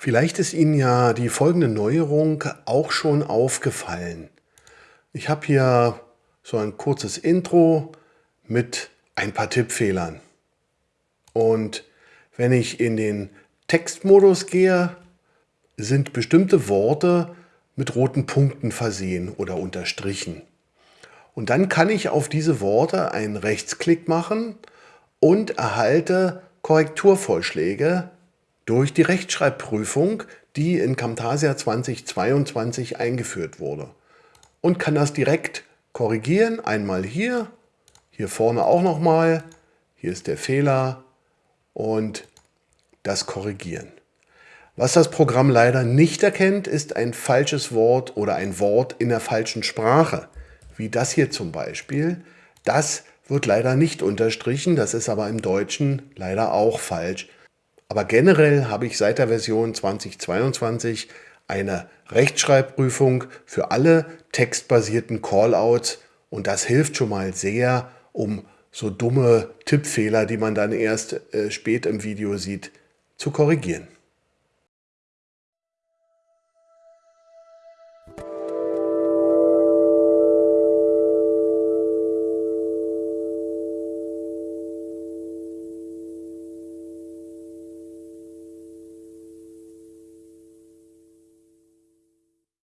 Vielleicht ist Ihnen ja die folgende Neuerung auch schon aufgefallen. Ich habe hier so ein kurzes Intro mit ein paar Tippfehlern. Und wenn ich in den Textmodus gehe, sind bestimmte Worte mit roten Punkten versehen oder unterstrichen. Und dann kann ich auf diese Worte einen Rechtsklick machen und erhalte Korrekturvorschläge durch die Rechtschreibprüfung, die in Camtasia 2022 eingeführt wurde. Und kann das direkt korrigieren, einmal hier, hier vorne auch nochmal, hier ist der Fehler und das korrigieren. Was das Programm leider nicht erkennt, ist ein falsches Wort oder ein Wort in der falschen Sprache, wie das hier zum Beispiel. Das wird leider nicht unterstrichen, das ist aber im Deutschen leider auch falsch. Aber generell habe ich seit der Version 2022 eine Rechtschreibprüfung für alle textbasierten Callouts und das hilft schon mal sehr, um so dumme Tippfehler, die man dann erst äh, spät im Video sieht, zu korrigieren.